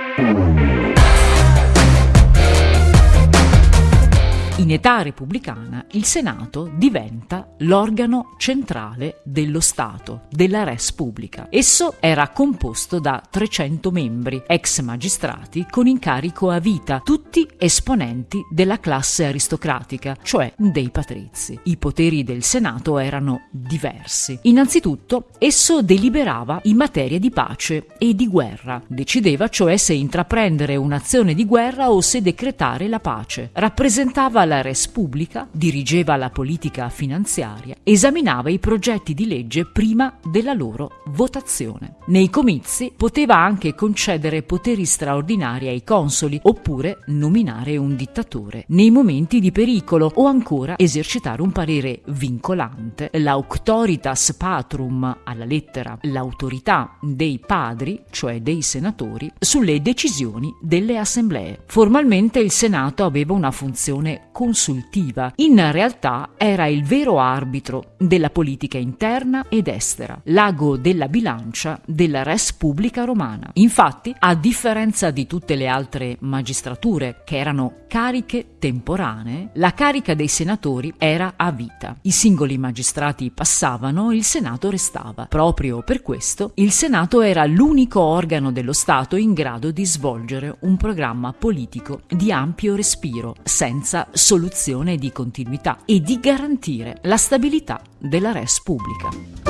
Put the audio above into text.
Thank you. In età repubblicana il Senato diventa l'organo centrale dello Stato, della res pubblica. Esso era composto da 300 membri, ex magistrati con incarico a vita, tutti esponenti della classe aristocratica, cioè dei patrizi. I poteri del Senato erano diversi. Innanzitutto, esso deliberava in materia di pace e di guerra, decideva cioè se intraprendere un'azione di guerra o se decretare la pace. Rappresentava la res pubblica, dirigeva la politica finanziaria, esaminava i progetti di legge prima della loro votazione. Nei comizi poteva anche concedere poteri straordinari ai consoli oppure nominare un dittatore. Nei momenti di pericolo o ancora esercitare un parere vincolante, l'auctoritas patrum alla lettera, l'autorità dei padri, cioè dei senatori, sulle decisioni delle assemblee. Formalmente il Senato aveva una funzione consultiva. In realtà era il vero arbitro della politica interna ed estera, l'ago della bilancia della res pubblica romana. Infatti, a differenza di tutte le altre magistrature, che erano cariche temporanee, la carica dei senatori era a vita. I singoli magistrati passavano, il Senato restava. Proprio per questo, il Senato era l'unico organo dello Stato in grado di svolgere un programma politico di ampio respiro, senza soluzione di continuità e di garantire la stabilità della res pubblica.